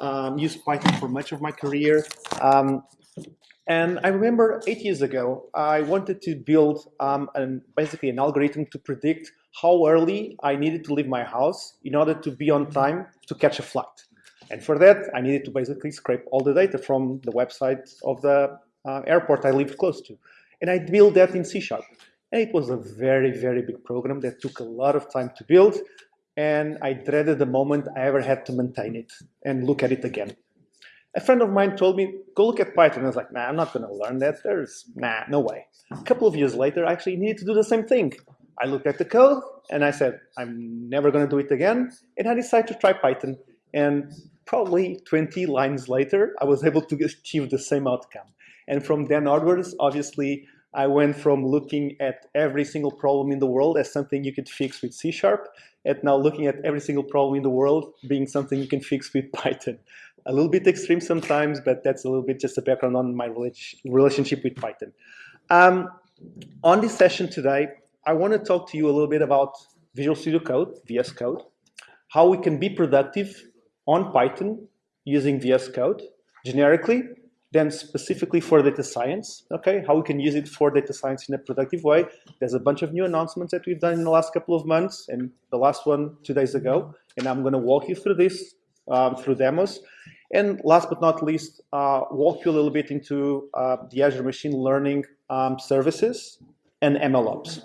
um, used Python for much of my career. Um, and I remember eight years ago, I wanted to build um, an, basically an algorithm to predict how early I needed to leave my house in order to be on time to catch a flight. And for that, I needed to basically scrape all the data from the website of the uh, airport I lived close to. And I built that in C Sharp. And it was a very, very big program that took a lot of time to build. And I dreaded the moment I ever had to maintain it and look at it again. A friend of mine told me, go look at Python. I was like, nah, I'm not going to learn that. There's, nah, no way. A couple of years later, I actually needed to do the same thing. I looked at the code and I said, I'm never going to do it again. And I decided to try Python. And probably 20 lines later, I was able to achieve the same outcome. And from then onwards, obviously, I went from looking at every single problem in the world as something you could fix with C Sharp, and now looking at every single problem in the world being something you can fix with Python. A little bit extreme sometimes, but that's a little bit just a background on my relationship with Python. Um, on this session today, I want to talk to you a little bit about Visual Studio Code, VS Code, how we can be productive on Python using VS Code generically, then specifically for data science, okay, how we can use it for data science in a productive way. There's a bunch of new announcements that we've done in the last couple of months, and the last one two days ago, and I'm going to walk you through this um, through demos. And last but not least, uh, walk you a little bit into uh, the Azure Machine Learning um, services and MLOps.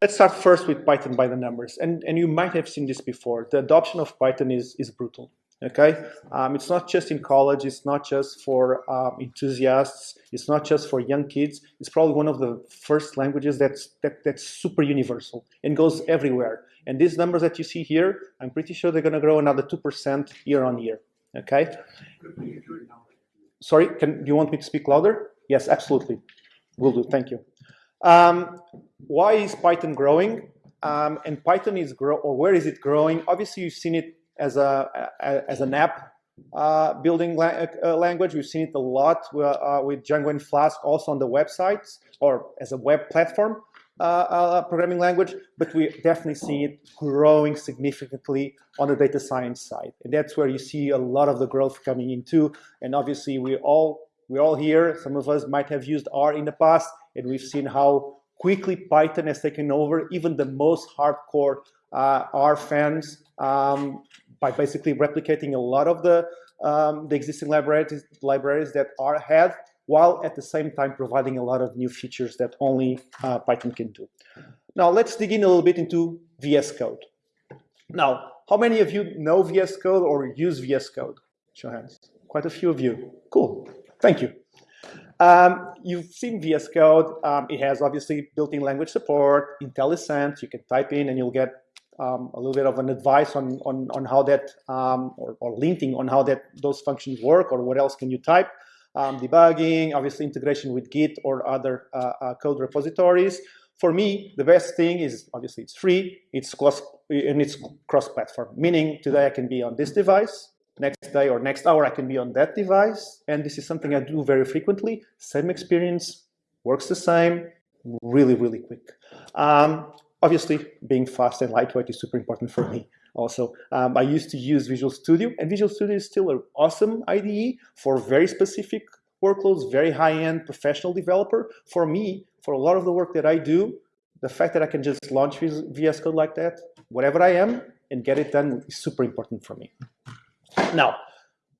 Let's start first with Python by the numbers. And, and you might have seen this before. The adoption of Python is, is brutal. Okay, um, it's not just in college. It's not just for um, enthusiasts. It's not just for young kids. It's probably one of the first languages that's that, that's super universal and goes everywhere. And these numbers that you see here, I'm pretty sure they're going to grow another two percent year on year. Okay. Sorry, can do you want me to speak louder? Yes, absolutely. Will do. Thank you. Um, why is Python growing? Um, and Python is grow or where is it growing? Obviously, you've seen it as a, as an app uh, building la uh, language. We've seen it a lot uh, with Django and Flask also on the websites or as a web platform uh, uh, programming language, but we definitely see it growing significantly on the data science side. And that's where you see a lot of the growth coming into. And obviously we all, we're all here, some of us might have used R in the past, and we've seen how quickly Python has taken over even the most hardcore uh, R fans um, by basically replicating a lot of the, um, the existing libraries, libraries that R had, while at the same time providing a lot of new features that only uh, Python can do. Now let's dig in a little bit into VS Code. Now, how many of you know VS Code or use VS Code? Show hands. Quite a few of you. Cool. Thank you. Um, you've seen VS Code. Um, it has obviously built-in language support, IntelliSense. You can type in and you'll get um, a little bit of an advice on, on, on how that, um, or, or, linking on how that those functions work or what else can you type. Um, debugging, obviously integration with Git or other uh, uh, code repositories. For me, the best thing is obviously it's free, it's cross, and it's cross-platform, meaning today I can be on this device, next day or next hour I can be on that device, and this is something I do very frequently. Same experience, works the same, really, really quick. Um, Obviously, being fast and lightweight is super important for me also. Um, I used to use Visual Studio, and Visual Studio is still an awesome IDE for very specific workloads, very high-end professional developer. For me, for a lot of the work that I do, the fact that I can just launch VS Code like that, whatever I am, and get it done is super important for me. Now,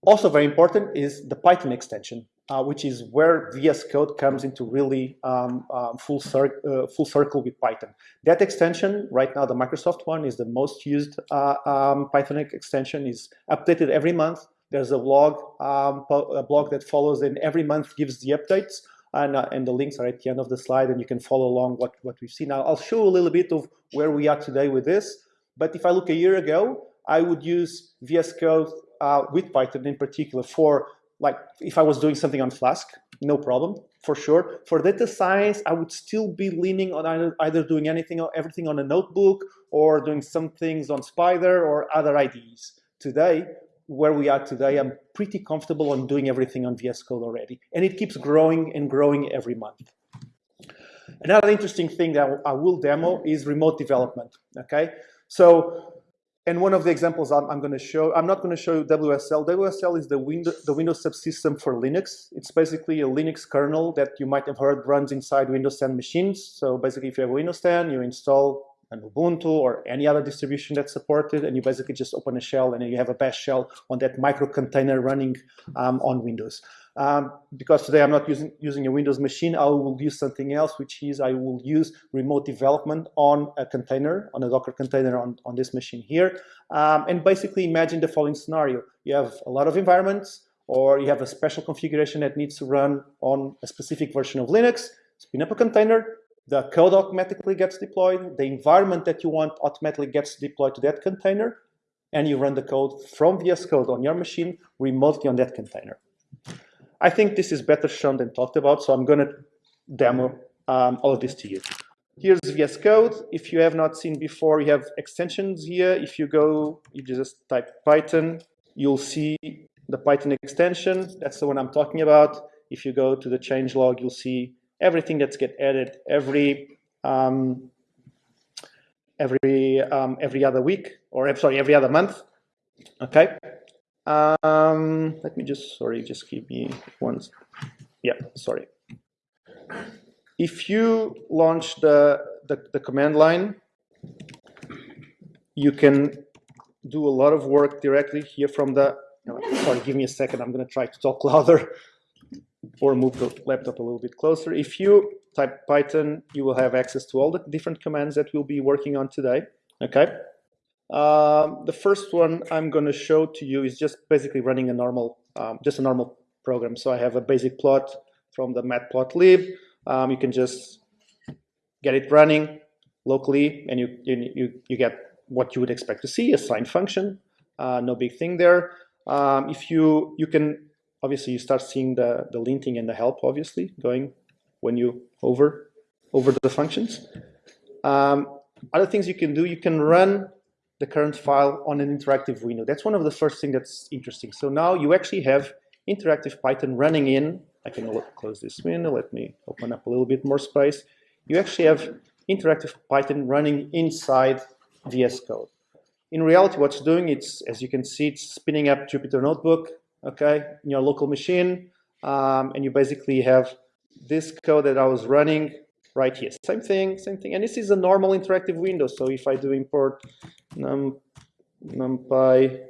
also very important is the Python extension uh, which is where VS Code comes into really um, um, full, cir uh, full circle with Python. That extension, right now the Microsoft one, is the most used uh, um, Python extension, is updated every month. There's a blog, um, a blog that follows and every month gives the updates. And, uh, and, the links are at the end of the slide and you can follow along what, what we've seen. Now, I'll show a little bit of where we are today with this. But if I look a year ago, I would use VS Code uh, with Python in particular for like if I was doing something on Flask, no problem, for sure. For data science, I would still be leaning on either, either doing anything or everything on a notebook or doing some things on Spyder or other IDEs. Today, where we are today, I'm pretty comfortable on doing everything on VS Code already. And it keeps growing and growing every month. Another interesting thing that I will demo is remote development, okay? So and one of the examples I'm, I'm going to show, I'm not going to show you WSL. WSL is the, window, the Windows subsystem for Linux. It's basically a Linux kernel that you might have heard runs inside Windows 10 machines. So basically, if you have Windows 10, you install an Ubuntu or any other distribution that's supported, and you basically just open a shell and you have a bash shell on that micro container running um, on Windows. Um, because today I'm not using, using a Windows machine, I will use something else, which is I will use remote development on a container, on a Docker container on, on this machine here. Um, and basically imagine the following scenario. You have a lot of environments, or you have a special configuration that needs to run on a specific version of Linux, spin up a container, the code automatically gets deployed, the environment that you want automatically gets deployed to that container, and you run the code from VS Code on your machine remotely on that container. I think this is better shown than talked about, so I'm going to demo um, all of this to you. Here's VS Code. If you have not seen before, you have extensions here. If you go, you just type Python, you'll see the Python extension. That's the one I'm talking about. If you go to the changelog, you'll see everything that's get added every um, every um, every other week, or sorry, every other month. Okay. Um, let me just, sorry, just give me one. Yeah, sorry. If you launch the, the, the command line, you can do a lot of work directly here from the, sorry, give me a second. I'm going to try to talk louder or move the laptop a little bit closer. If you type Python, you will have access to all the different commands that we'll be working on today. Okay. Um, the first one I'm going to show to you is just basically running a normal, um, just a normal program. So I have a basic plot from the matplotlib. Um, you can just get it running locally, and you, you, you get what you would expect to see, a sine function. Uh, no big thing there. Um, if you, you can, obviously you start seeing the, the linting and the help, obviously, going when you over, over the functions. Um, other things you can do, you can run the current file on an interactive window. That's one of the first things that's interesting. So now you actually have interactive Python running in. I can close this window. Let me open up a little bit more space. You actually have interactive Python running inside VS Code. In reality, what's doing, it's as you can see, it's spinning up Jupyter Notebook, okay, in your local machine, um, and you basically have this code that I was running right here. Same thing, same thing. And this is a normal interactive window. So if I do import num, numpy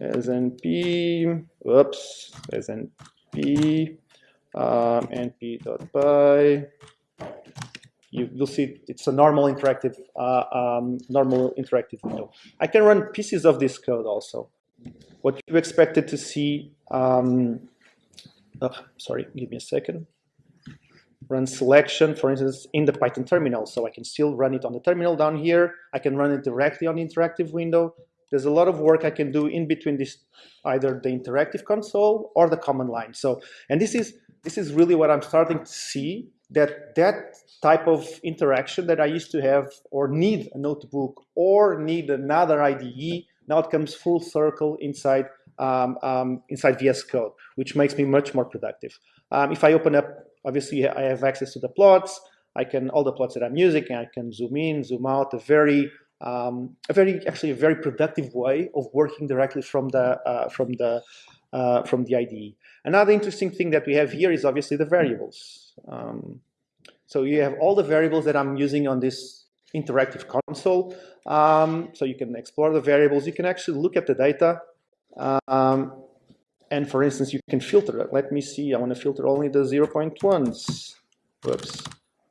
snp, whoops, snp, um, np.pi, you, will see it's a normal interactive, uh, um, normal interactive window. I can run pieces of this code also. What you expected to see, um, oh, sorry, give me a second run selection, for instance, in the Python terminal. So I can still run it on the terminal down here. I can run it directly on the interactive window. There's a lot of work I can do in between this, either the interactive console or the command line. So, and this is this is really what I'm starting to see that that type of interaction that I used to have or need a notebook or need another IDE now it comes full circle inside um, um, inside VS Code, which makes me much more productive. Um, if I open up Obviously, I have access to the plots. I can, all the plots that I'm using, and I can zoom in, zoom out, a very, um, a very, actually a very productive way of working directly from the, uh, from the, uh, from the IDE. Another interesting thing that we have here is obviously the variables. Um, so you have all the variables that I'm using on this interactive console. Um, so you can explore the variables. You can actually look at the data. Um, and for instance, you can filter. Let me see. I want to filter only the 0.1s. Whoops,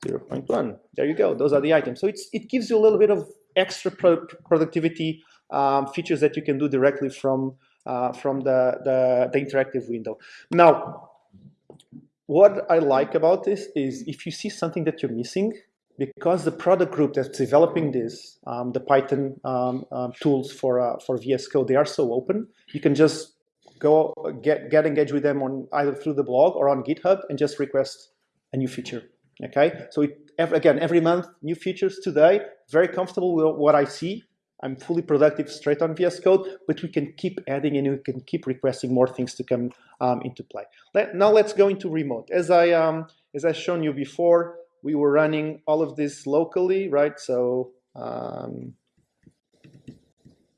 0.1. There you go. Those are the items. So it's, it gives you a little bit of extra pro productivity um, features that you can do directly from uh, from the, the, the interactive window. Now, what I like about this is if you see something that you're missing, because the product group that's developing this, um, the Python um, um, tools for uh, for VS Code, they are so open. You can just go get, get engaged with them on either through the blog or on GitHub and just request a new feature. Okay, so it, again, every month, new features today, very comfortable with what I see. I'm fully productive straight on VS Code, but we can keep adding and we can keep requesting more things to come um, into play. Let, now let's go into remote. As I um, as I shown you before, we were running all of this locally, right? So um,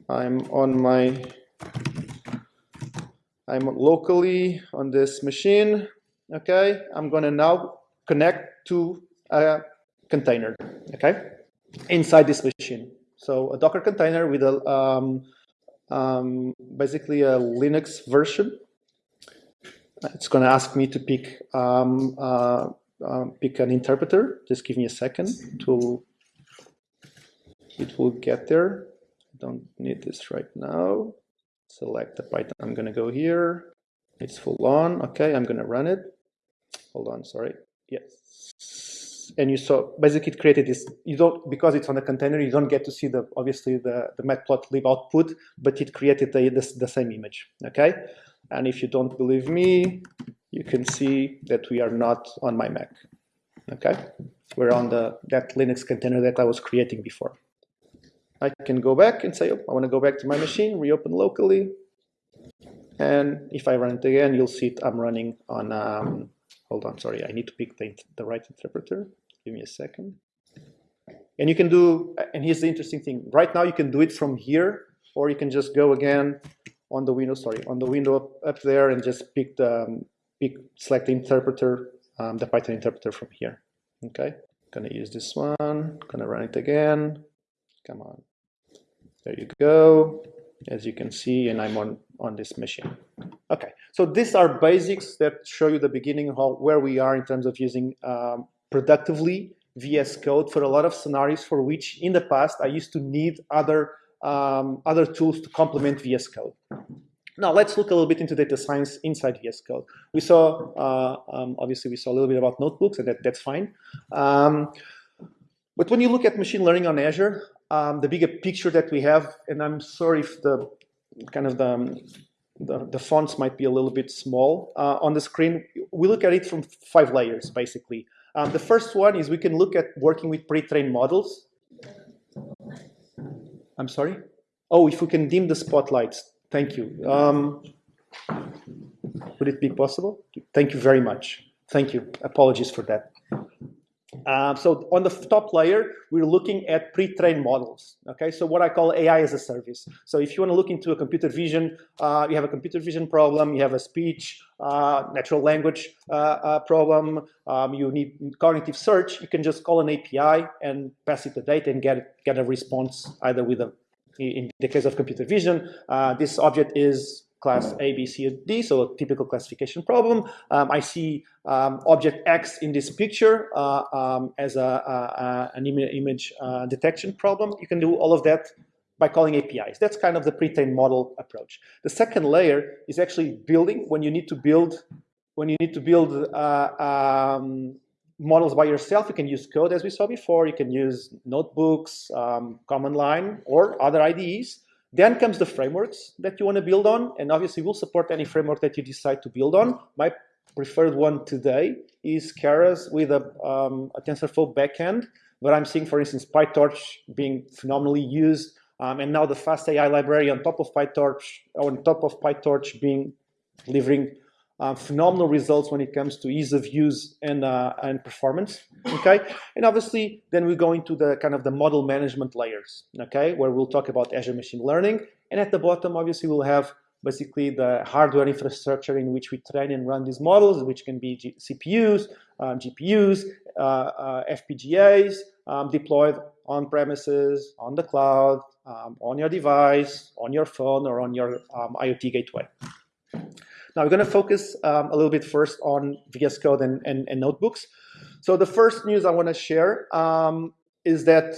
I'm on my, I'm locally on this machine. Okay, I'm gonna now connect to a container. Okay, inside this machine. So a Docker container with a um, um, basically a Linux version. It's going to ask me to pick um, uh, uh, pick an interpreter. Just give me a second to it will get there. I don't need this right now. Select the Python. I'm going to go here. It's full on. Okay, I'm going to run it. Hold on, sorry. Yes. And you saw basically it created this. You don't because it's on a container. You don't get to see the obviously the the matplotlib output, but it created the, the the same image. Okay. And if you don't believe me, you can see that we are not on my Mac. Okay, we're on the that Linux container that I was creating before. I can go back and say, oh, I want to go back to my machine, reopen locally. And if I run it again, you'll see it, I'm running on, um, hold on, sorry, I need to pick the, the right interpreter. Give me a second. And you can do, and here's the interesting thing. Right now you can do it from here, or you can just go again on the window, sorry, on the window up, up there and just pick the, um, pick, select the interpreter, um, the Python interpreter from here. Okay, gonna use this one, gonna run it again. Come on. There you go. As you can see, and I'm on, on this machine. Okay, so these are basics that show you the beginning how, where we are in terms of using um, productively VS Code for a lot of scenarios for which in the past I used to need other, um, other tools to complement VS Code. Now let's look a little bit into data science inside VS Code. We saw, uh, um, obviously we saw a little bit about notebooks and that, that's fine. Um, but when you look at machine learning on Azure, um, the bigger picture that we have, and I'm sorry if the kind of the, the, the fonts might be a little bit small uh, on the screen. We look at it from five layers, basically. Um, the first one is we can look at working with pre-trained models. I'm sorry? Oh, if we can dim the spotlights. Thank you. Um, would it be possible? Thank you very much. Thank you. Apologies for that. Uh, so on the top layer, we're looking at pre-trained models. Okay, so what I call AI as a service. So if you want to look into a computer vision, uh, you have a computer vision problem, you have a speech, uh, natural language uh, uh, problem, um, you need cognitive search, you can just call an API and pass it the data and get get a response either with a in the case of computer vision, this object is class A, B, C, or D, so a typical classification problem. Um, I see um, object X in this picture uh, um, as a, a, an Im image uh, detection problem. You can do all of that by calling APIs. That's kind of the pre-trained model approach. The second layer is actually building when you need to build when you need to build uh, um, models by yourself. You can use code as we saw before. You can use notebooks, um, command line, or other IDEs. Then comes the frameworks that you want to build on, and obviously we'll support any framework that you decide to build on. My preferred one today is Keras with a, um, a TensorFlow backend, but I'm seeing, for instance, PyTorch being phenomenally used, um, and now the FastAI library on top of PyTorch, on top of PyTorch being delivering uh, phenomenal results when it comes to ease of use and, uh, and performance, okay? And obviously, then we go into the kind of the model management layers, okay? Where we'll talk about Azure Machine Learning. And at the bottom, obviously, we'll have basically the hardware infrastructure in which we train and run these models, which can be G CPUs, um, GPUs, uh, uh FPGAs, um, deployed on premises, on the cloud, um, on your device, on your phone, or on your um, IoT gateway. Now we're going to focus um, a little bit first on VS Code and, and, and notebooks. So the first news I want to share um, is that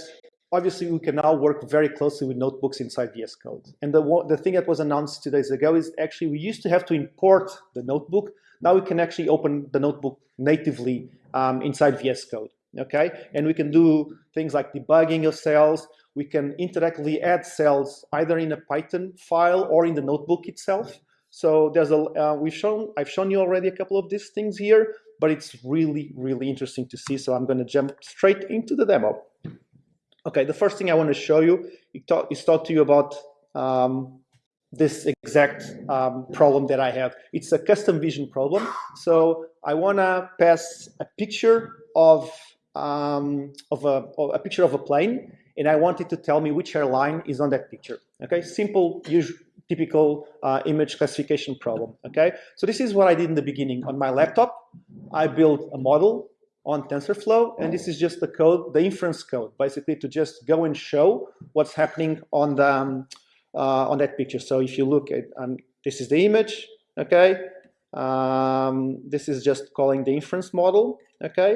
obviously we can now work very closely with notebooks inside VS Code. And the, the thing that was announced two days ago is actually we used to have to import the notebook. Now we can actually open the notebook natively um, inside VS Code. Okay, and we can do things like debugging of cells. We can interactively add cells either in a Python file or in the notebook itself. So there's a, uh, we've shown, I've shown you already a couple of these things here, but it's really, really interesting to see. So I'm going to jump straight into the demo. Okay, the first thing I want to show you is talk, to you about um, this exact um, problem that I have. It's a custom vision problem. So I want to pass a picture of um, of a, of a picture of a plane and I want it to tell me which airline is on that picture. Okay, simple, usual, typical uh, image classification problem. Okay, so this is what I did in the beginning on my laptop. I built a model on TensorFlow, and this is just the code, the inference code, basically to just go and show what's happening on the um, uh, on that picture. So if you look at, um, this is the image, okay. Um, this is just calling the inference model, okay,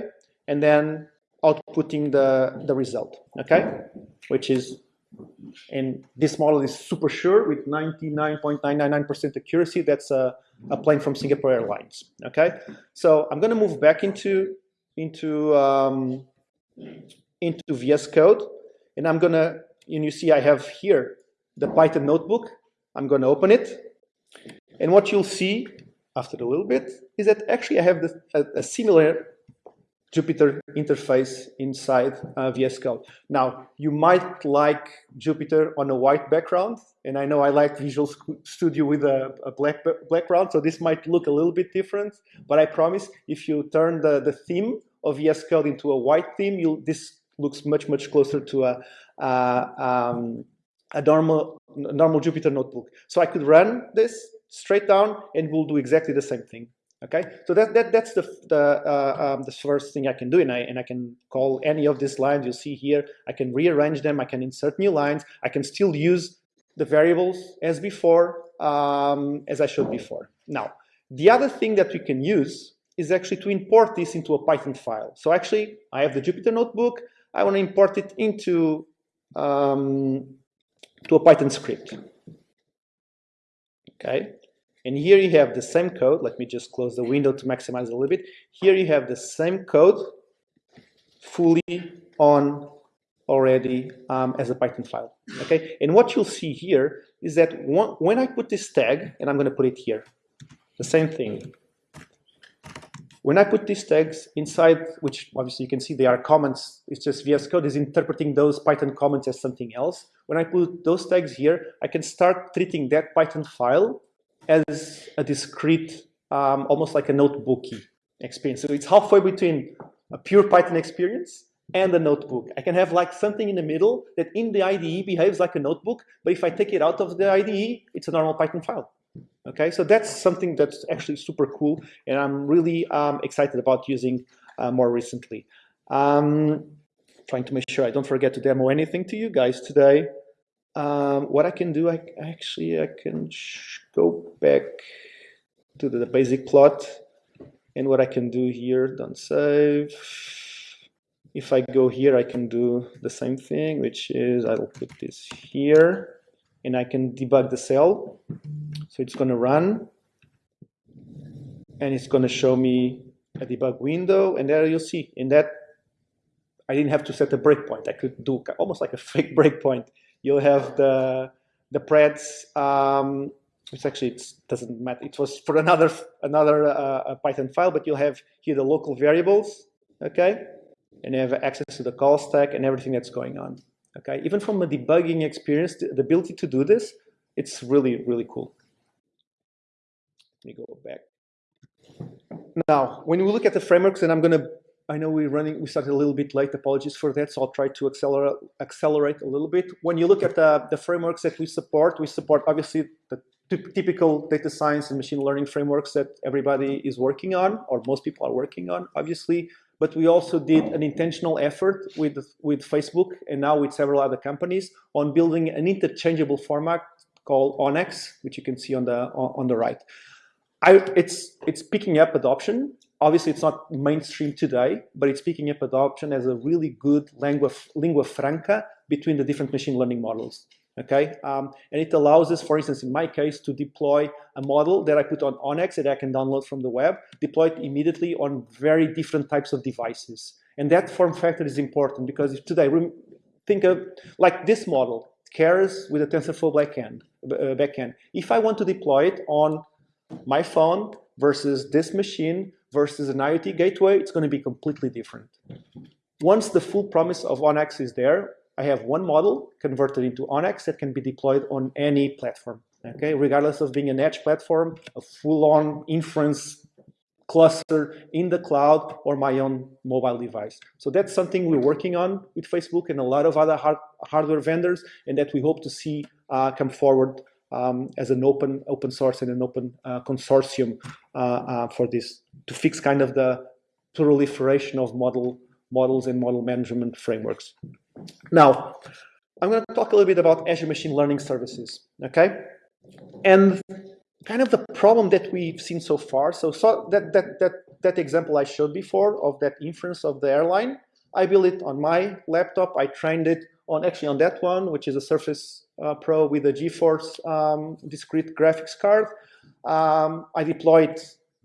and then outputting the the result, okay, which is and this model is super sure with 99.999% accuracy. That's a, a plane from Singapore Airlines. Okay, so I'm going to move back into into um, into VS Code, and I'm gonna, and you see I have here the Python notebook. I'm gonna open it, and what you'll see after a little bit is that actually I have a, a similar Jupyter interface inside uh, VS Code. Now, you might like Jupyter on a white background, and I know I like Visual Studio with a, a black background, so this might look a little bit different, but I promise if you turn the, the theme of VS Code into a white theme, this looks much, much closer to a, um, a normal, normal Jupyter notebook. So I could run this straight down and we'll do exactly the same thing. Okay, so that, that that's the the, uh, um, the first thing I can do, and I and I can call any of these lines you see here. I can rearrange them. I can insert new lines. I can still use the variables as before, um, as I showed before. Now, the other thing that we can use is actually to import this into a Python file. So actually, I have the Jupyter notebook. I want to import it into um, to a Python script. Okay, and here you have the same code. Let me just close the window to maximize a little bit. Here you have the same code fully on already um, as a Python file. Okay, and what you'll see here is that one, when I put this tag, and I'm going to put it here, the same thing. When I put these tags inside, which obviously you can see they are comments, it's just VS Code is interpreting those Python comments as something else. When I put those tags here, I can start treating that Python file as a discrete, um, almost like a notebooky experience. So it's halfway between a pure Python experience and a notebook. I can have like something in the middle that in the IDE behaves like a notebook, but if I take it out of the IDE, it's a normal Python file. Okay, so that's something that's actually super cool, and I'm really um, excited about using uh, more recently. Um, trying to make sure I don't forget to demo anything to you guys today. Um, what I can do, I actually I can go back to the, the basic plot, and what I can do here, don't save. If I go here, I can do the same thing, which is I'll put this here, and I can debug the cell. So it's going to run, and it's going to show me a debug window, and there you'll see in that I didn't have to set a breakpoint. I could do almost like a fake breakpoint You'll have the the preds, um, actually it doesn't matter. It was for another another uh, Python file, but you'll have here the local variables, okay, and you have access to the call stack and everything that's going on. Okay, even from a debugging experience, the ability to do this, it's really really cool. Let me go back. Now, when we look at the frameworks, and I'm going to I know we're running, we started a little bit late, apologies for that, so I'll try to accelerate, accelerate a little bit. When you look at the, the frameworks that we support, we support obviously the typical data science and machine learning frameworks that everybody is working on, or most people are working on, obviously. But we also did an intentional effort with, with Facebook and now with several other companies on building an interchangeable format called ONNX, which you can see on the, on the right. I, it's, it's picking up adoption obviously it's not mainstream today, but it's picking up adoption as a really good lingua, lingua franca between the different machine learning models. Okay, um, and it allows us, for instance, in my case, to deploy a model that I put on ONNX that I can download from the web, deploy it immediately on very different types of devices. And that form factor is important because today, think of like this model, Keras with a TensorFlow backend, uh, backend. If I want to deploy it on my phone versus this machine versus an IoT gateway, it's going to be completely different. Once the full promise of ONNX is there, I have one model converted into ONNX that can be deployed on any platform, okay? Regardless of being an edge platform, a full-on inference cluster in the cloud or my own mobile device. So that's something we're working on with Facebook and a lot of other hard, hardware vendors and that we hope to see uh, come forward um, as an open open source and an open uh, consortium uh, uh for this to fix kind of the proliferation of model models and model management frameworks. Now, I'm going to talk a little bit about Azure Machine Learning Services, okay? And kind of the problem that we've seen so far. So, so that, that, that, that example I showed before of that inference of the airline, I built it on my laptop. I trained it on actually on that one, which is a Surface uh, Pro with a GeForce um, discrete graphics card. Um, I deployed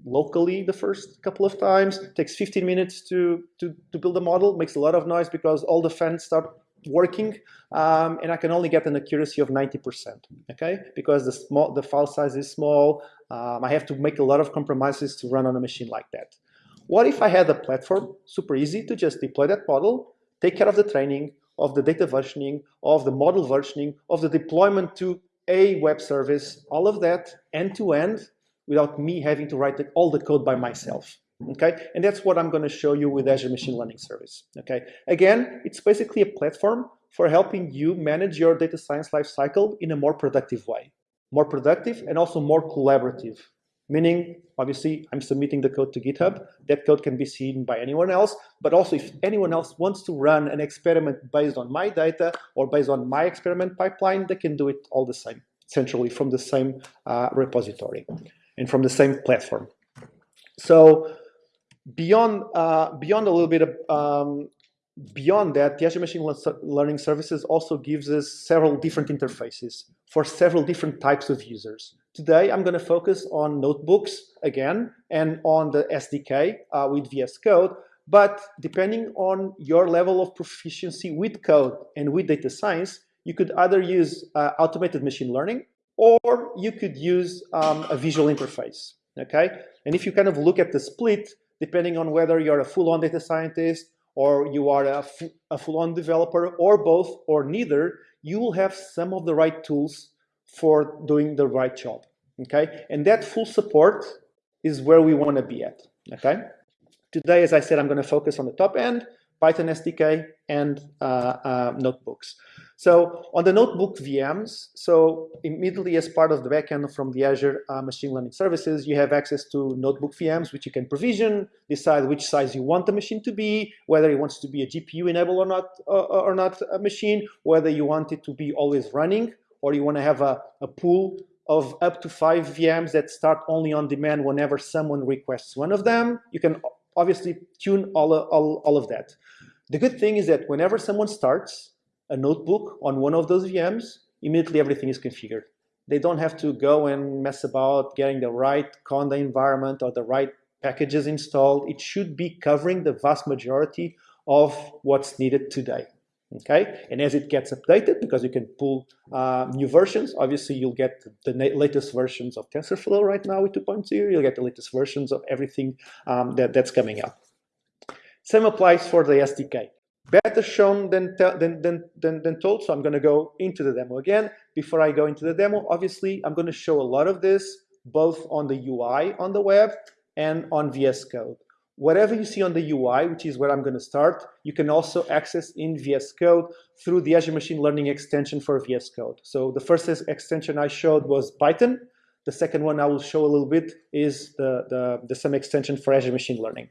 locally the first couple of times. It takes 15 minutes to, to, to build a model. Makes a lot of noise because all the fans start working um, and I can only get an accuracy of 90%, okay? Because the, small, the file size is small, um, I have to make a lot of compromises to run on a machine like that. What if I had a platform, super easy to just deploy that model, take care of the training, of the data versioning, of the model versioning, of the deployment to a web service, all of that end-to-end -end, without me having to write all the code by myself okay? And that's what I'm going to show you with Azure Machine Learning Service, okay? Again, it's basically a platform for helping you manage your data science lifecycle in a more productive way. More productive and also more collaborative, meaning, obviously, I'm submitting the code to GitHub. That code can be seen by anyone else, but also if anyone else wants to run an experiment based on my data or based on my experiment pipeline, they can do it all the same, centrally from the same uh, repository and from the same platform. So beyond uh, beyond a little bit of um, beyond that, the Azure Machine Learning Services also gives us several different interfaces for several different types of users. Today, I'm going to focus on notebooks again and on the SDK uh, with VS Code. But depending on your level of proficiency with code and with data science, you could either use uh, automated machine learning or you could use um, a visual interface. Okay, and if you kind of look at the split, depending on whether you're a full-on data scientist or you are a, a full-on developer or both or neither, you will have some of the right tools for doing the right job, okay? And that full support is where we want to be at, okay? Today, as I said, I'm going to focus on the top end, Python SDK, and uh, uh, notebooks. So on the notebook VMs, so immediately as part of the backend from the Azure uh, Machine Learning Services, you have access to notebook VMs, which you can provision, decide which size you want the machine to be, whether it wants to be a GPU enabled or not, uh, or not a machine, whether you want it to be always running, or you want to have a, a pool of up to five VMs that start only on demand whenever someone requests one of them. You can obviously tune all, all, all of that. The good thing is that whenever someone starts, a notebook on one of those VMs, immediately everything is configured. They don't have to go and mess about getting the right Conda environment or the right packages installed. It should be covering the vast majority of what's needed today. Okay, and as it gets updated, because you can pull uh, new versions, obviously you'll get the latest versions of TensorFlow right now with 2.0. You'll get the latest versions of everything um, that, that's coming up. Same applies for the SDK better shown than, than, than, than, than told. So I'm going to go into the demo again. Before I go into the demo, obviously, I'm going to show a lot of this both on the UI on the web and on VS Code. Whatever you see on the UI, which is where I'm going to start, you can also access in VS Code through the Azure Machine Learning extension for VS Code. So the first extension I showed was Python. The second one I will show a little bit is the, the, the same extension for Azure Machine Learning.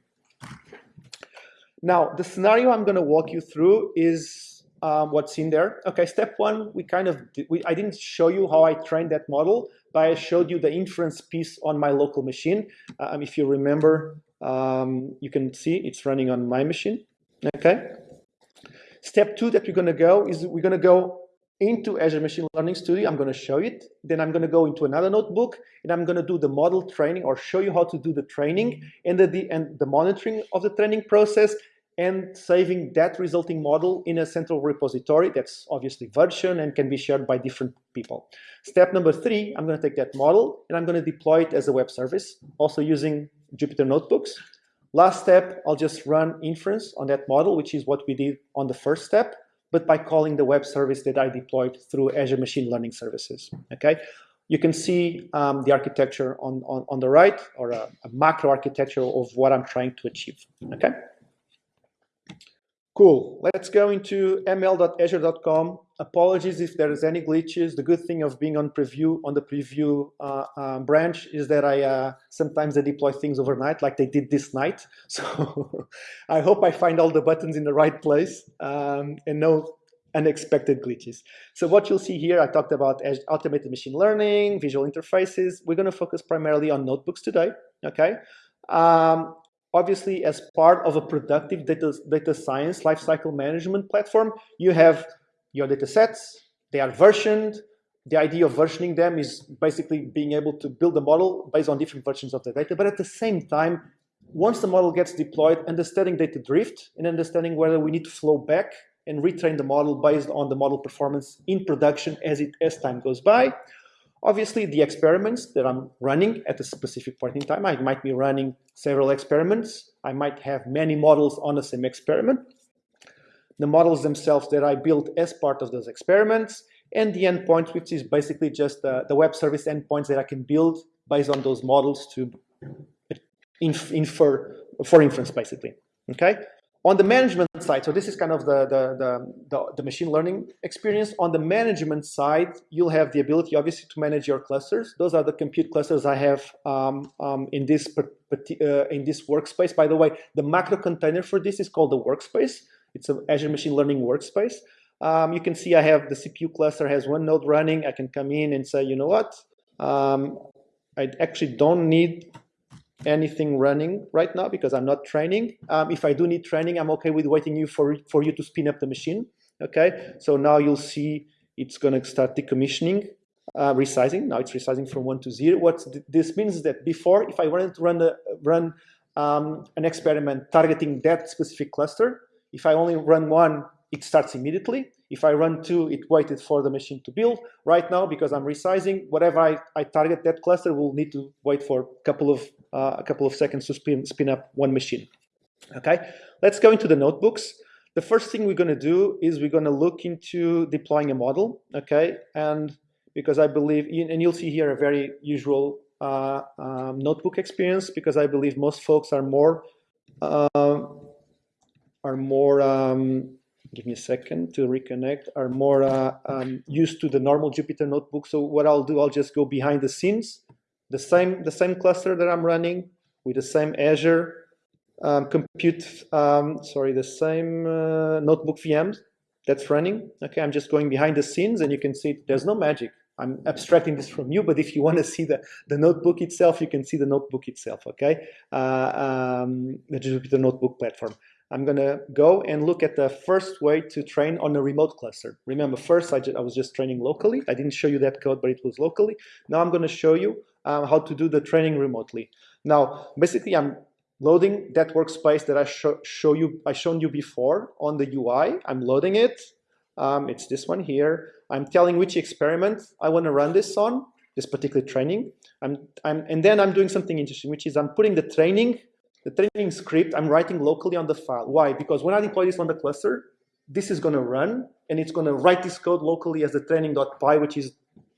Now, the scenario I'm going to walk you through is um, what's in there. Okay, step one, we kind of, we, I didn't show you how I trained that model, but I showed you the inference piece on my local machine. Um, if you remember, um, you can see it's running on my machine. Okay. Step two that we're going to go is we're going to go into Azure Machine Learning Studio. I'm going to show it. Then I'm going to go into another notebook and I'm going to do the model training or show you how to do the training and the, and the monitoring of the training process and saving that resulting model in a central repository that's obviously version and can be shared by different people. Step number three, I'm going to take that model and I'm going to deploy it as a web service, also using Jupyter Notebooks. Last step, I'll just run inference on that model, which is what we did on the first step but by calling the web service that I deployed through Azure Machine Learning Services. Okay. you can see um, the architecture on, on, on the right, or a, a macro architecture of what I'm trying to achieve, okay? Cool. Let's go into ml.azure.com. Apologies if there is any glitches. The good thing of being on preview on the preview uh, uh, branch is that I uh, sometimes I deploy things overnight, like they did this night. So I hope I find all the buttons in the right place um, and no unexpected glitches. So what you'll see here, I talked about automated machine learning, visual interfaces. We're going to focus primarily on notebooks today. Okay. Um, obviously as part of a productive data, data science lifecycle management platform, you have your data sets, they are versioned. The idea of versioning them is basically being able to build a model based on different versions of the data. But at the same time, once the model gets deployed, understanding data drift and understanding whether we need to flow back and retrain the model based on the model performance in production as it as time goes by. Obviously, the experiments that I'm running at a specific point in time, I might be running several experiments. I might have many models on the same experiment. The models themselves that I built as part of those experiments, and the endpoints, which is basically just the, the web service endpoints that I can build based on those models to infer for inference, basically. Okay. On the management side, so this is kind of the, the, the, the, the machine learning experience. On the management side, you'll have the ability, obviously, to manage your clusters. Those are the compute clusters I have um, um, in, this, uh, in this workspace. By the way, the macro container for this is called the workspace. It's an Azure Machine Learning workspace. Um, you can see I have the CPU cluster has one node running. I can come in and say, you know what? Um, I actually don't need anything running right now because I'm not training. Um, if I do need training, I'm okay with waiting you for, for you to spin up the machine. Okay, so now you'll see it's going to start decommissioning, uh, resizing. Now it's resizing from one to zero. What this means is that before, if I wanted to run, the, run um, an experiment targeting that specific cluster, if I only run one, it starts immediately. If I run two, it waited for the machine to build. Right now, because I'm resizing, whatever I, I target that cluster will need to wait for a couple of uh, a couple of seconds to spin, spin up one machine. Okay, let's go into the notebooks. The first thing we're going to do is we're going to look into deploying a model. Okay, and because I believe, and you'll see here a very usual uh, um, notebook experience because I believe most folks are more uh, are more um, give me a second to reconnect are more uh, um, used to the normal Jupyter notebook. So what I'll do, I'll just go behind the scenes the same, the same cluster that I'm running with the same Azure um, compute, um, sorry, the same uh, notebook VMs that's running. Okay, I'm just going behind the scenes and you can see there's no magic. I'm abstracting this from you, but if you want to see the, the notebook itself, you can see the notebook itself, okay? Uh, um, the Jupyter Notebook platform. I'm going to go and look at the first way to train on a remote cluster. Remember, first I, I was just training locally. I didn't show you that code, but it was locally. Now I'm going to show you um, how to do the training remotely. Now, basically, I'm loading that workspace that I show, show you, I shown you before on the UI. I'm loading it. Um, it's this one here. I'm telling which experiment I want to run this on, this particular training. I'm, I'm, and then I'm doing something interesting, which is I'm putting the training, the training script, I'm writing locally on the file. Why? Because when I deploy this on the cluster, this is going to run, and it's going to write this code locally as the training.py, which is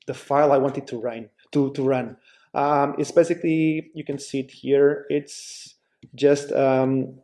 the file I want it to run. To, to run. Um, it's basically, you can see it here, it's just, um,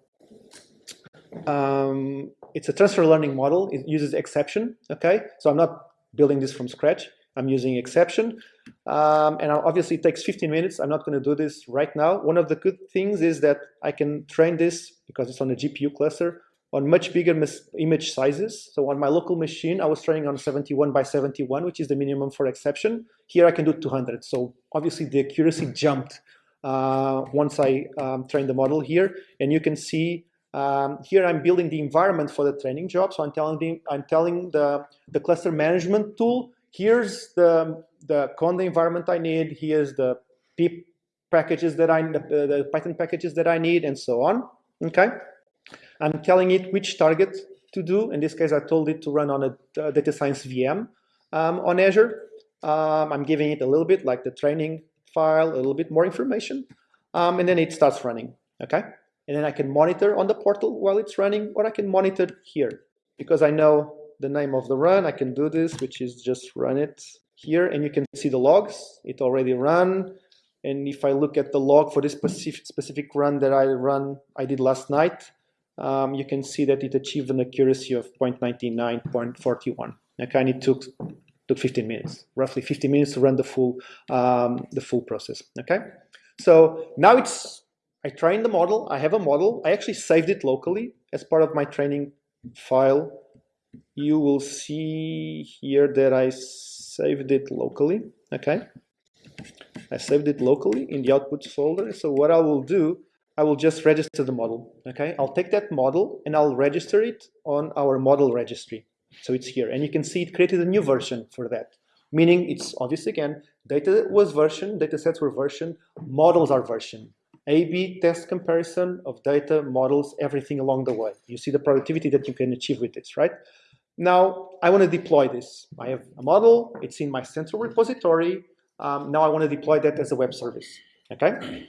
um, it's a transfer learning model. It uses Xception, okay? So I'm not building this from scratch. I'm using Xception. Um, and obviously it takes 15 minutes. I'm not going to do this right now. One of the good things is that I can train this because it's on a GPU cluster on much bigger image sizes. So on my local machine, I was training on 71 by 71, which is the minimum for Xception. Here I can do 200. So obviously the accuracy jumped uh, once I um, trained the model here. And you can see um, here I'm building the environment for the training job. So I'm telling the, I'm telling the, the cluster management tool, here's the, the Conda environment I need, here's the pip packages that I, the, Python packages that I need, and so on. Okay. I'm telling it which target to do. In this case, I told it to run on a, a data science VM um, on Azure. Um, I'm giving it a little bit like the training file, a little bit more information, um, and then it starts running, okay? And then I can monitor on the portal while it's running, or I can monitor here. Because I know the name of the run, I can do this, which is just run it here and you can see the logs. It already ran. And if I look at the log for this specific, specific run that I run, I did last night, um, you can see that it achieved an accuracy of 0.99, Okay, and it took took 15 minutes, roughly 15 minutes to run the full um, the full process. Okay, so now it's I trained the model. I have a model. I actually saved it locally as part of my training file. You will see here that I saved it locally. Okay, I saved it locally in the outputs folder. So what I will do, I will just register the model. Okay, I'll take that model and I'll register it on our model registry. So it's here, and you can see it created a new version for that. Meaning it's obviously again, data was version, data sets were version, models are version. A-B test comparison of data, models, everything along the way. You see the productivity that you can achieve with this, right? Now, I want to deploy this. I have a model, it's in my central repository. Um, now I want to deploy that as a web service, okay?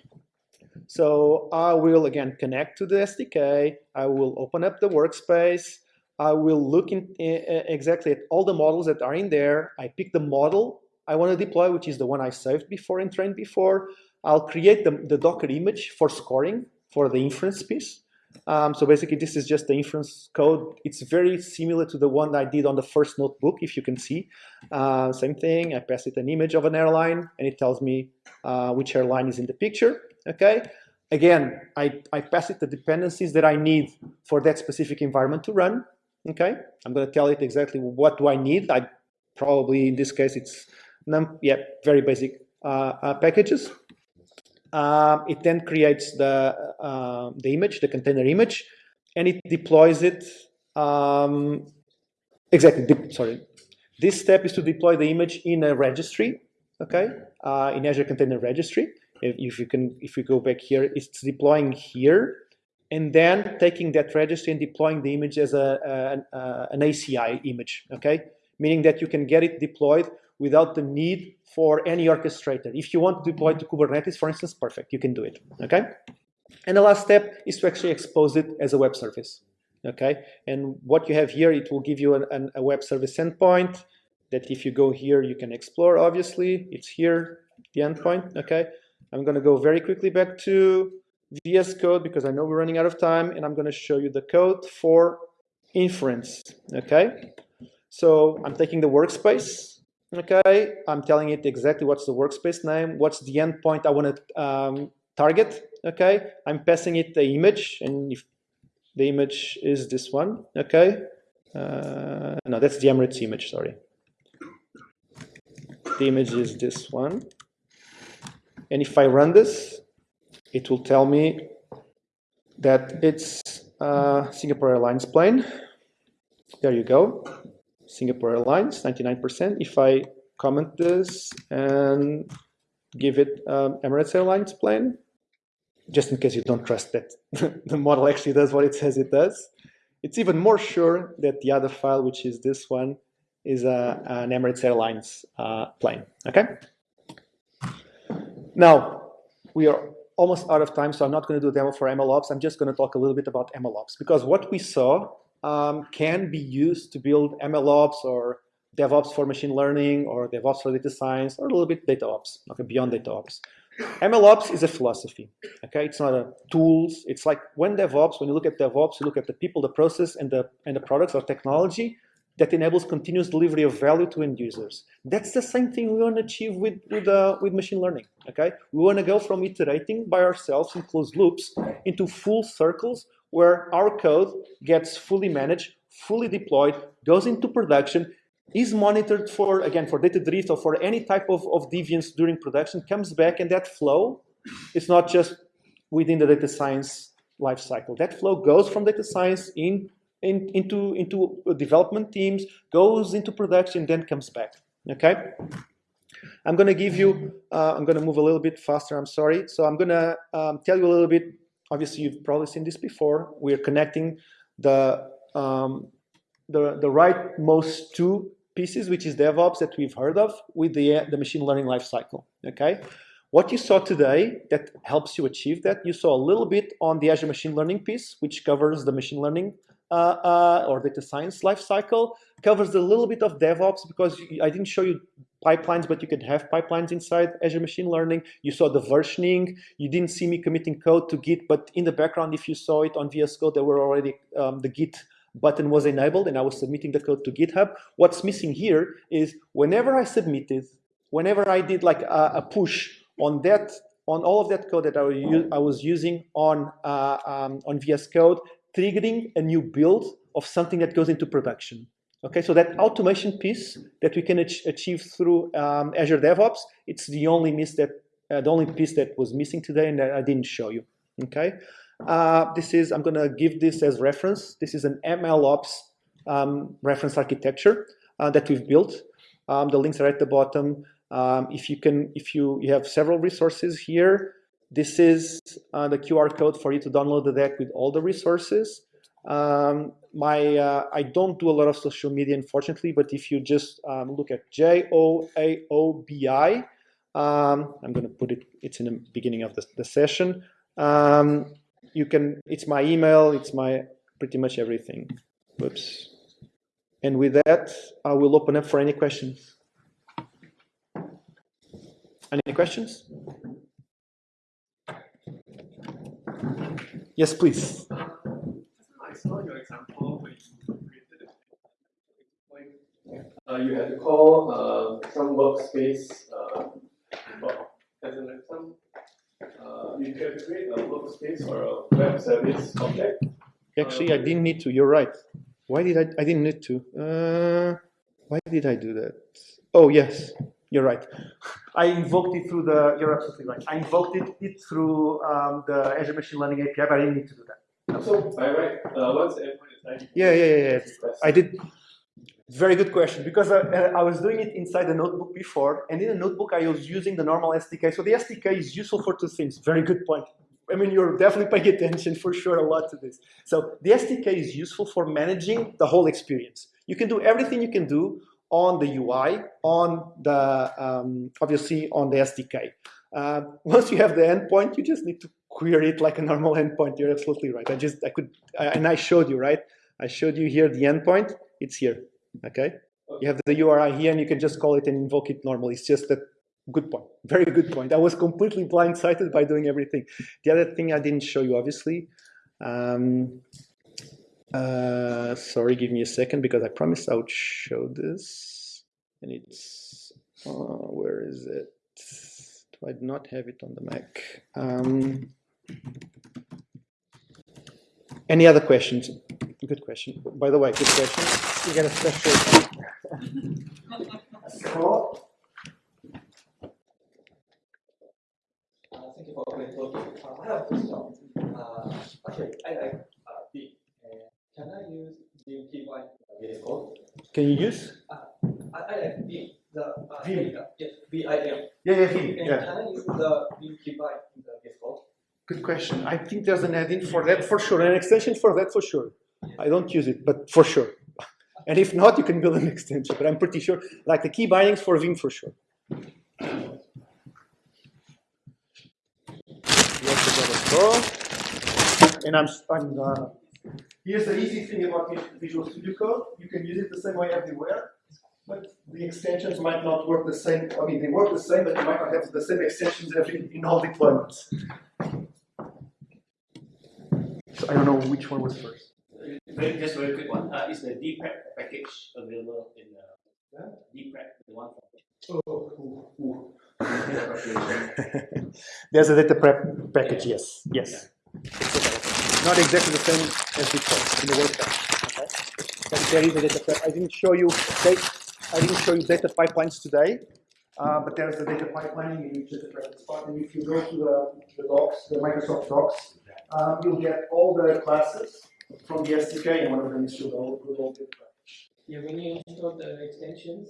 So I will, again, connect to the SDK. I will open up the workspace. I will look in, exactly at all the models that are in there. I pick the model I want to deploy, which is the one I saved before and trained before. I'll create the, the Docker image for scoring for the inference piece. Um, so basically, this is just the inference code. It's very similar to the one I did on the first notebook, if you can see. Uh, same thing, I pass it an image of an airline, and it tells me uh, which airline is in the picture, okay? Again, I, I pass it the dependencies that I need for that specific environment to run, okay? I'm gonna tell it exactly what do I need. I probably, in this case, it's, num yeah, very basic uh, uh packages. Um, it then creates the, uh, the image, the container image, and it deploys it. Um, exactly, sorry. This step is to deploy the image in a registry, okay, uh, in Azure Container Registry. If, if, you can, if you go back here, it's deploying here, and then taking that registry and deploying the image as a, a, a an ACI image, okay, meaning that you can get it deployed without the need for any orchestrator. If you want to deploy to Kubernetes, for instance, perfect, you can do it, okay? And the last step is to actually expose it as a web service, okay? And what you have here, it will give you an, an, a web service endpoint that if you go here, you can explore, obviously. It's here, the endpoint, okay? I'm gonna go very quickly back to VS Code because I know we're running out of time, and I'm gonna show you the code for inference, okay? So I'm taking the workspace, Okay, I'm telling it exactly what's the workspace name, what's the endpoint I want to um, target. Okay, I'm passing it the image, and if the image is this one, okay, uh, no, that's the Emirates image, sorry. The image is this one. And if I run this, it will tell me that it's uh, Singapore Airlines plane. There you go. Singapore Airlines, 99%. If I comment this and give it um, Emirates Airlines plane, just in case you don't trust that the model actually does what it says it does, it's even more sure that the other file, which is this one, is a, an Emirates Airlines uh, plane, okay? Now, we are almost out of time, so I'm not going to do a demo for MLOps. I'm just going to talk a little bit about MLOps, because what we saw um, can be used to build MLOps or DevOps for machine learning or DevOps for data science or a little bit DataOps, okay, beyond DataOps. MLOps is a philosophy, okay? It's not a tools. It's like when DevOps, when you look at DevOps, you look at the people, the process, and the, and the products or technology that enables continuous delivery of value to end users. That's the same thing we want to achieve with, with, uh, with machine learning, okay? We want to go from iterating by ourselves in closed loops into full circles where our code gets fully managed, fully deployed, goes into production, is monitored for, again, for data drift or for any type of, of deviance during production, comes back, and that flow is not just within the data science lifecycle. That flow goes from data science in, in, into, into development teams, goes into production, then comes back, okay? I'm to give you, uh, I'm to move a little bit faster, I'm sorry. So I'm to um, tell you a little bit obviously you've probably seen this before. We're connecting the, um, the, the rightmost two pieces, which is DevOps that we've heard of, with the, the machine learning lifecycle, okay? What you saw today that helps you achieve that, you saw a little bit on the Azure Machine Learning piece, which covers the machine learning uh, uh, or data science lifecycle, covers a little bit of DevOps because I didn't show you pipelines, but you could have pipelines inside Azure Machine Learning. You saw the versioning. You didn't see me committing code to Git, but in the background, if you saw it on VS Code, there were already um, the Git button was enabled and I was submitting the code to GitHub. What's missing here is whenever I submitted, whenever I did like a, a push on that, on all of that code that I was, I was using on, uh, um, on VS Code, triggering a new build of something that goes into production. Okay, so that automation piece that we can ach achieve through um, Azure DevOps, it's the only miss that uh, the only piece that was missing today and that I didn't show you. Okay, uh, this is I'm gonna give this as reference. This is an MLOps um, reference architecture uh, that we've built. Um, the links are at the bottom. Um, if you can, if you you have several resources here, this is uh, the QR code for you to download the deck with all the resources. Um, my uh, I don't do a lot of social media, unfortunately, but if you just um, look at J O A O B I, um, I'm going to put it. It's in the beginning of the, the session. Um, you can. It's my email. It's my pretty much everything. Whoops. And with that, I will open up for any questions. Any questions? Yes, please. I saw your example when you created it. Like, uh, you had to call uh, some workspace, uh, well, as in like some, uh, you can create a workspace or a web service object. Actually, I didn't need to. You're right. Why did I? I didn't need to. Uh, why did I do that? Oh yes, you're right. I invoked it through the. You're absolutely right. I invoked it, it through um, the Azure Machine Learning API, but I didn't need to do that. So by right, uh, once the endpoint is done, Yeah, yeah, yeah, yeah. I did. Very good question because I, I was doing it inside the notebook before, and in the notebook I was using the normal SDK. So the SDK is useful for two things. Very good point. I mean, you're definitely paying attention for sure a lot to this. So the SDK is useful for managing the whole experience. You can do everything you can do on the UI, on the um, obviously on the SDK. Uh, once you have the endpoint, you just need to query it like a normal endpoint. You're absolutely right. I just I could I, and I showed you right. I showed you here the endpoint. It's here. Okay. You have the URI here, and you can just call it and invoke it normally. It's just that good point. Very good point. I was completely blindsided by doing everything. The other thing I didn't show you, obviously. Um, uh, sorry, give me a second because I promised I would show this. And it's, uh, where is it? Do I not have it on the Mac? Um, any other questions? Good question. By the way, good question. You get a special scroll. Uh, Thank you for the talk. Uh, I have a question. Uh, Actually, I like uh, V. Uh, Can I use Vim keybind VS Code? Can you use? I I like Vim, the uh, Vim. uh, Yes, V-I-M. Yeah, yeah, And yeah. can I use the Vim in the VS Code? Good question. I think there's an add-in for that for sure, an extension for that for sure. I don't use it, but for sure. And if not, you can build an extension, but I'm pretty sure, like the key bindings for Vim for sure. You also got. And I'm, I'm uh, here's the easy thing about Visual Studio Code. You can use it the same way everywhere, but the extensions might not work the same. I mean, they work the same, but you might not have the same extensions every, in all deployments. So I don't know which one was first. Very, just very quick one. Uh, is the DPrep package available in the DPrep, the one from Oh, data preparation? There's a data prep package, yes, yes. It's available. Not exactly the same as before in the workshop, okay? But there is a data prep. I didn't show you, da- I didn't show you data pipelines today, uh, but there's a data pipeline in each data prep spot. And if you go to the, the docs, the Microsoft docs, um, you'll get all the classes from the SDK, and one of them is your good old. Yeah, when you install the extensions,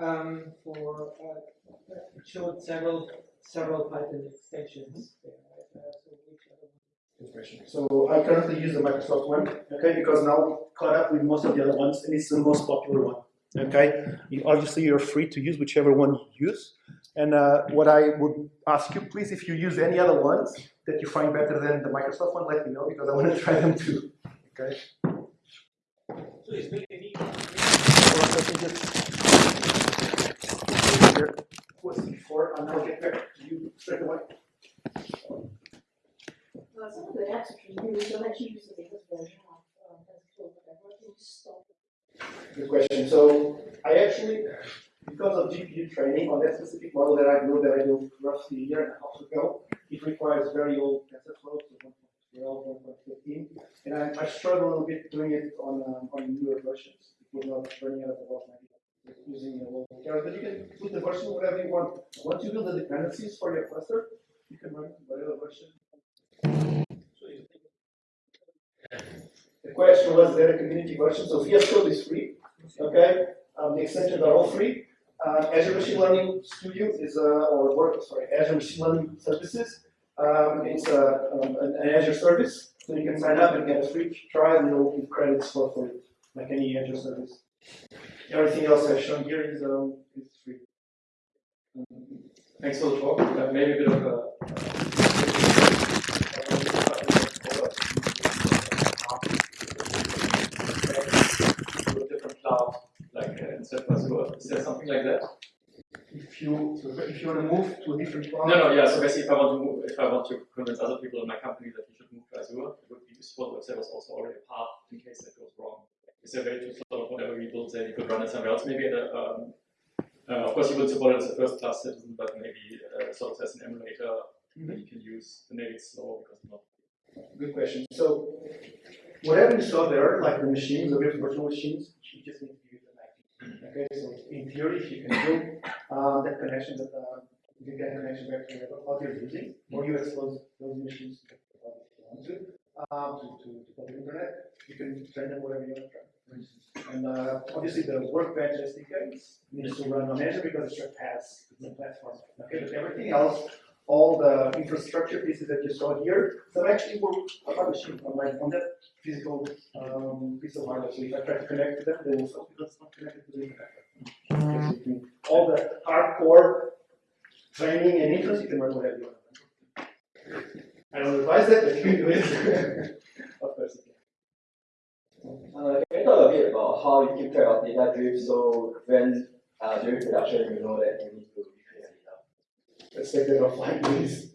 um, for, uh, it showed several, several Python extensions. right? Uh, so which other one? Good question. So I currently use the Microsoft one, okay, because now caught up with most of the other ones, and it's the most popular one. Okay, you, obviously you're free to use whichever one you use. And uh, what I would ask you, please, if you use any other ones that you find better than the Microsoft one, let me know because I want to try them too. Okay. So it's very any Or I can just- was before, and I'll get back to you straight away. Some of the apps which we use don't actually use the latest version of um, TensorFlow, whatever, can you stop? Good question. So I actually, because of GPU training on that specific model that I built, that I built roughly a year and a half ago, it requires very old TensorFlow, so 1.12, 1.15, and I, I struggle a little bit doing it on um, on newer versions. It was not running out of the box using a local Keras, but you can put the version whatever you want. Once you build the dependencies for your cluster, you can run whatever version. The question was there a community version? So VS Code is free. Okay, um, the extensions are all free. Uh, Azure Machine Learning Studio is uh, or work sorry Azure Machine Learning Services. Um, it's uh, um, an, an Azure service, so you can sign up and get a free trial and you'll give credits for, for it, like any Azure service. Everything else I've shown here is um, is free. Thanks for the talk. Uh, maybe a bit of a. A different cloud, like uh, instead of Azure. Is there something like that? If you so if you want to move to a different cloud, No, no, yeah. So basically, if I want to move, if I want to convince other people in my company that you should move to Azure, it would be useful if there was also already a path in case that goes wrong. Is there a way to sort of whatever we build there, you could run it somewhere else, maybe a, um, uh, of course you would support it as a first class citizen, but maybe uh, sort of as an emulator that you can use, and maybe it's slow because it's not. Good question. So whatever you saw there, like the machines, the virtual machines, you just need to IP. Okay, so in theory, if you can build uh, that connection that uh, you can get a connection back to whatever cloud you're using, or you expose those machines to the you want to, um, to, to, to public internet, you can train them whatever you want to. And uh, obviously the workbench SDK needs to run on Azure because it's your PaaS, it's a platform. Okay, but everything else all the infrastructure pieces that you saw here, some actually work on my machine, on my, on that physical, um, piece of hardware. So if I try to connect to them, they will stop because it's not connected to the internet. So you can- All the hardcore training and inference, you can run whatever you want. I don't advise that, but you can do it. Of course can. Uh, can you talk a bit about how you keep track of data drift so when uh, during production you know that you need to decrease data? Let's take that offline, please.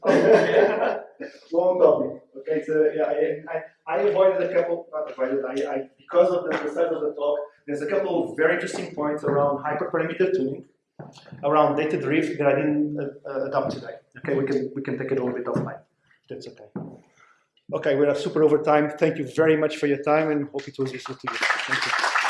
Long topic. Okay, so yeah, I, I, I avoided a couple, not avoided, I, I, because of the, the size of the talk, there's a couple of very interesting points around hyperparameter tuning, around data drift that I didn't uh, uh, adopt today. Okay, we can, we can take it a little bit offline. That's okay. Okay, we're super over time. Thank you very much for your time and hope it was useful to you. Thank you.